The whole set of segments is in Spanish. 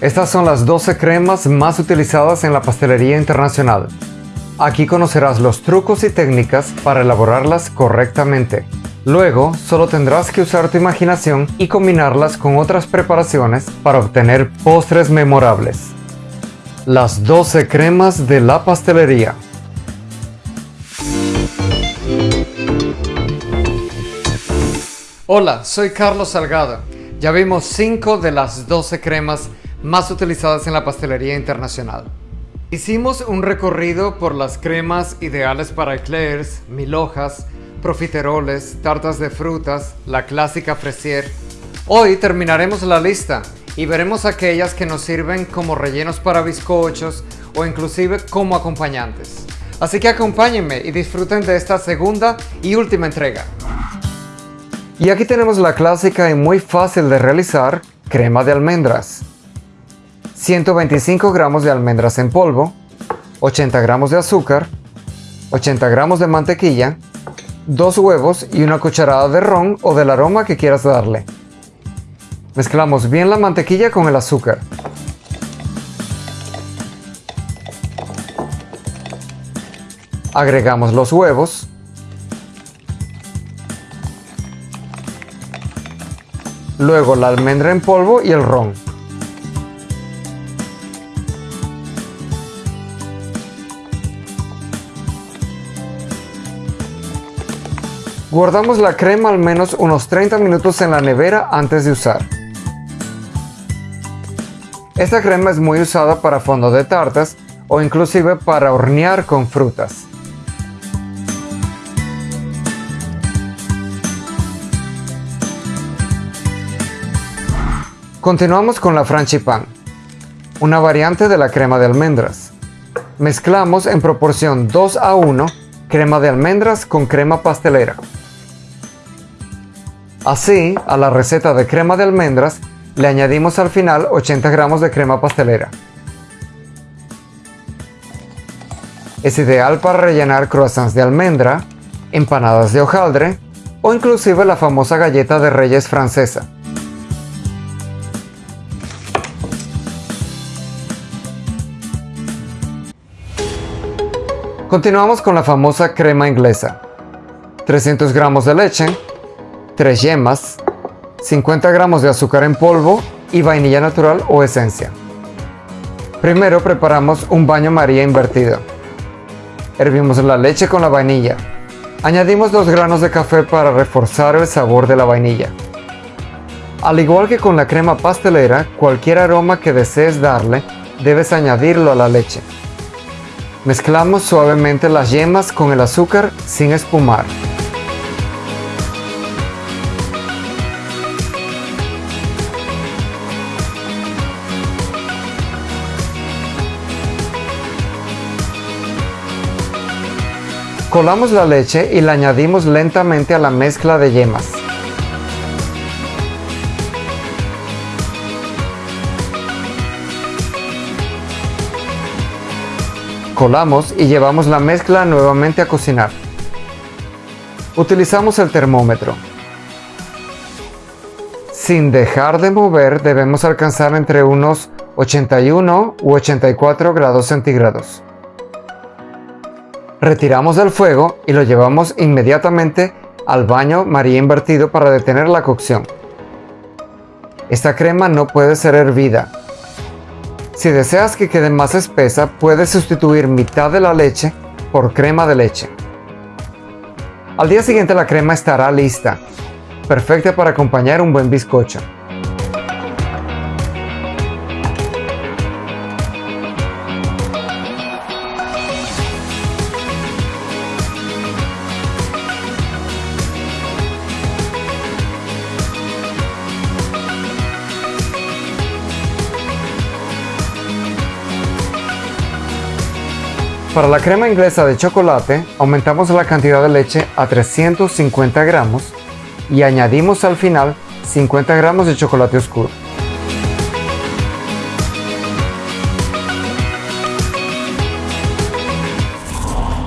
Estas son las 12 cremas más utilizadas en la pastelería internacional. Aquí conocerás los trucos y técnicas para elaborarlas correctamente. Luego, solo tendrás que usar tu imaginación y combinarlas con otras preparaciones para obtener postres memorables. Las 12 cremas de la pastelería. Hola, soy Carlos Salgado. Ya vimos 5 de las 12 cremas más utilizadas en la pastelería internacional. Hicimos un recorrido por las cremas ideales para eclairs, mil hojas, profiteroles, tartas de frutas, la clásica fresier. Hoy terminaremos la lista y veremos aquellas que nos sirven como rellenos para bizcochos o inclusive como acompañantes. Así que acompáñenme y disfruten de esta segunda y última entrega. Y aquí tenemos la clásica y muy fácil de realizar crema de almendras. 125 gramos de almendras en polvo, 80 gramos de azúcar, 80 gramos de mantequilla, 2 huevos y una cucharada de ron o del aroma que quieras darle. Mezclamos bien la mantequilla con el azúcar. Agregamos los huevos. Luego la almendra en polvo y el ron. Guardamos la crema al menos unos 30 minutos en la nevera antes de usar. Esta crema es muy usada para fondo de tartas o inclusive para hornear con frutas. Continuamos con la franchipan, una variante de la crema de almendras. Mezclamos en proporción 2 a 1 crema de almendras con crema pastelera. Así, a la receta de crema de almendras le añadimos al final 80 gramos de crema pastelera. Es ideal para rellenar croissants de almendra, empanadas de hojaldre o inclusive la famosa galleta de reyes francesa. Continuamos con la famosa crema inglesa. 300 gramos de leche, 3 yemas, 50 gramos de azúcar en polvo y vainilla natural o esencia. Primero preparamos un baño maría invertido. Hervimos la leche con la vainilla. Añadimos dos granos de café para reforzar el sabor de la vainilla. Al igual que con la crema pastelera, cualquier aroma que desees darle, debes añadirlo a la leche. Mezclamos suavemente las yemas con el azúcar sin espumar. Colamos la leche y la añadimos lentamente a la mezcla de yemas. Colamos y llevamos la mezcla nuevamente a cocinar. Utilizamos el termómetro. Sin dejar de mover debemos alcanzar entre unos 81 u 84 grados centígrados. Retiramos del fuego y lo llevamos inmediatamente al baño María invertido para detener la cocción. Esta crema no puede ser hervida. Si deseas que quede más espesa, puedes sustituir mitad de la leche por crema de leche. Al día siguiente la crema estará lista, perfecta para acompañar un buen bizcocho. Para la crema inglesa de chocolate, aumentamos la cantidad de leche a 350 gramos y añadimos al final 50 gramos de chocolate oscuro.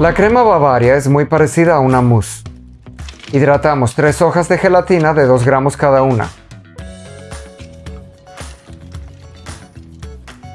La crema Bavaria es muy parecida a una mousse. Hidratamos 3 hojas de gelatina de 2 gramos cada una.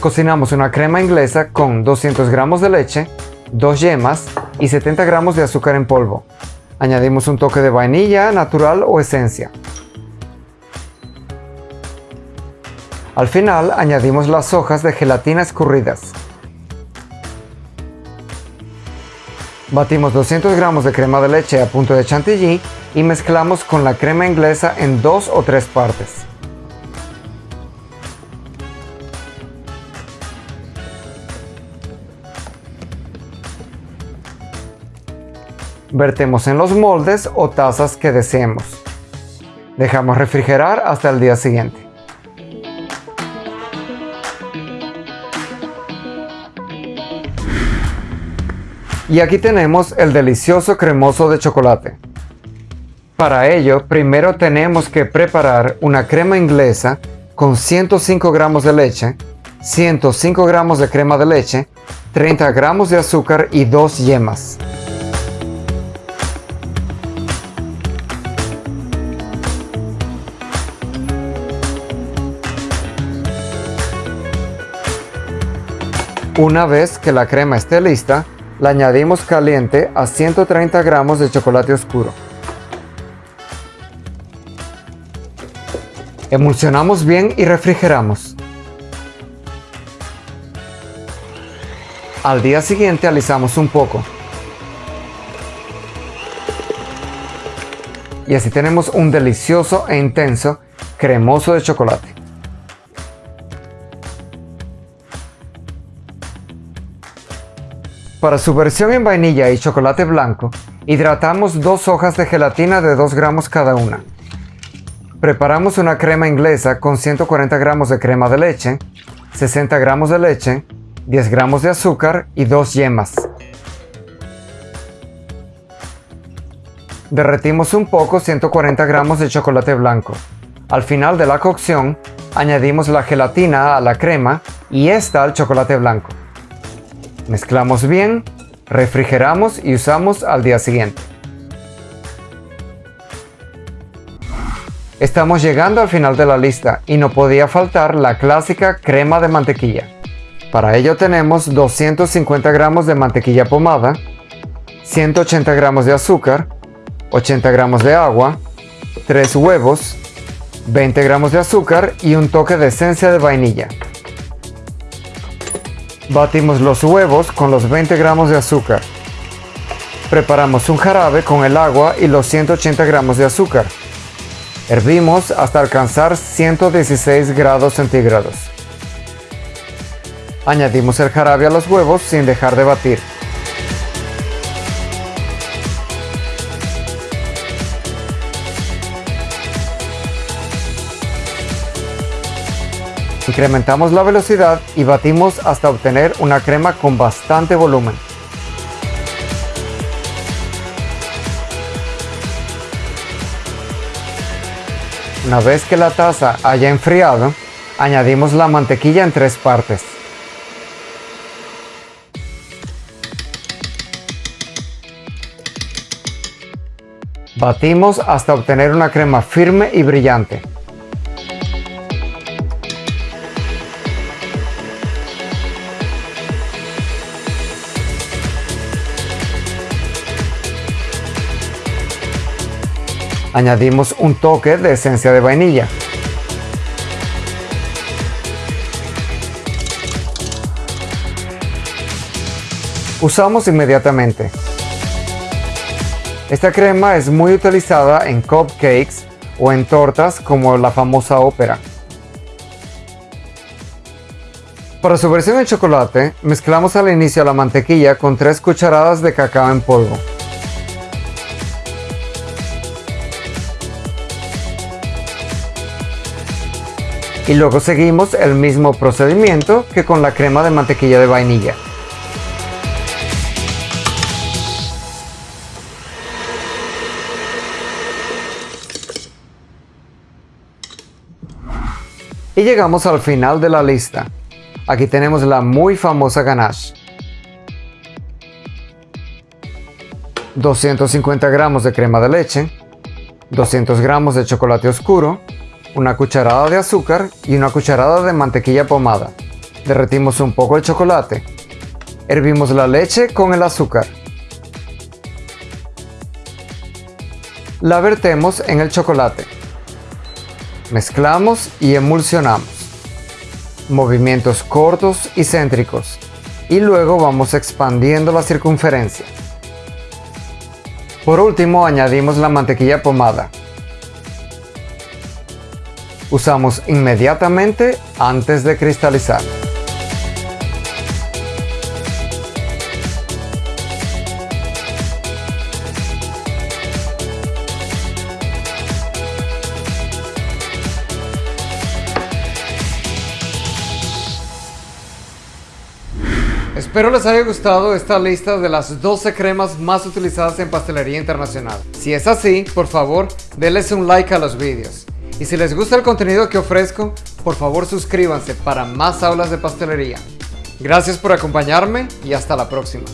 Cocinamos una crema inglesa con 200 gramos de leche, 2 yemas y 70 gramos de azúcar en polvo. Añadimos un toque de vainilla natural o esencia. Al final añadimos las hojas de gelatina escurridas. Batimos 200 gramos de crema de leche a punto de chantilly y mezclamos con la crema inglesa en dos o tres partes. Vertemos en los moldes o tazas que deseemos. Dejamos refrigerar hasta el día siguiente. Y aquí tenemos el delicioso cremoso de chocolate. Para ello, primero tenemos que preparar una crema inglesa con 105 gramos de leche, 105 gramos de crema de leche, 30 gramos de azúcar y 2 yemas. Una vez que la crema esté lista, la añadimos caliente a 130 gramos de chocolate oscuro. Emulsionamos bien y refrigeramos. Al día siguiente alisamos un poco. Y así tenemos un delicioso e intenso cremoso de chocolate. Para su versión en vainilla y chocolate blanco, hidratamos dos hojas de gelatina de 2 gramos cada una. Preparamos una crema inglesa con 140 gramos de crema de leche, 60 gramos de leche, 10 gramos de azúcar y 2 yemas. Derretimos un poco 140 gramos de chocolate blanco. Al final de la cocción, añadimos la gelatina a la crema y esta al chocolate blanco. Mezclamos bien, refrigeramos y usamos al día siguiente. Estamos llegando al final de la lista y no podía faltar la clásica crema de mantequilla. Para ello tenemos 250 gramos de mantequilla pomada, 180 gramos de azúcar, 80 gramos de agua, 3 huevos, 20 gramos de azúcar y un toque de esencia de vainilla. Batimos los huevos con los 20 gramos de azúcar. Preparamos un jarabe con el agua y los 180 gramos de azúcar. Hervimos hasta alcanzar 116 grados centígrados. Añadimos el jarabe a los huevos sin dejar de batir. Incrementamos la velocidad y batimos hasta obtener una crema con bastante volumen. Una vez que la taza haya enfriado, añadimos la mantequilla en tres partes. Batimos hasta obtener una crema firme y brillante. Añadimos un toque de esencia de vainilla. Usamos inmediatamente. Esta crema es muy utilizada en cupcakes o en tortas como la famosa ópera. Para su versión en chocolate, mezclamos al inicio la mantequilla con 3 cucharadas de cacao en polvo. Y luego seguimos el mismo procedimiento que con la crema de mantequilla de vainilla. Y llegamos al final de la lista. Aquí tenemos la muy famosa ganache. 250 gramos de crema de leche, 200 gramos de chocolate oscuro, una cucharada de azúcar y una cucharada de mantequilla pomada. Derretimos un poco el chocolate. Hervimos la leche con el azúcar. La vertemos en el chocolate. Mezclamos y emulsionamos. Movimientos cortos y céntricos. Y luego vamos expandiendo la circunferencia. Por último añadimos la mantequilla pomada. Usamos inmediatamente antes de cristalizar. Espero les haya gustado esta lista de las 12 cremas más utilizadas en pastelería internacional. Si es así, por favor, denles un like a los vídeos. Y si les gusta el contenido que ofrezco, por favor suscríbanse para más aulas de pastelería. Gracias por acompañarme y hasta la próxima.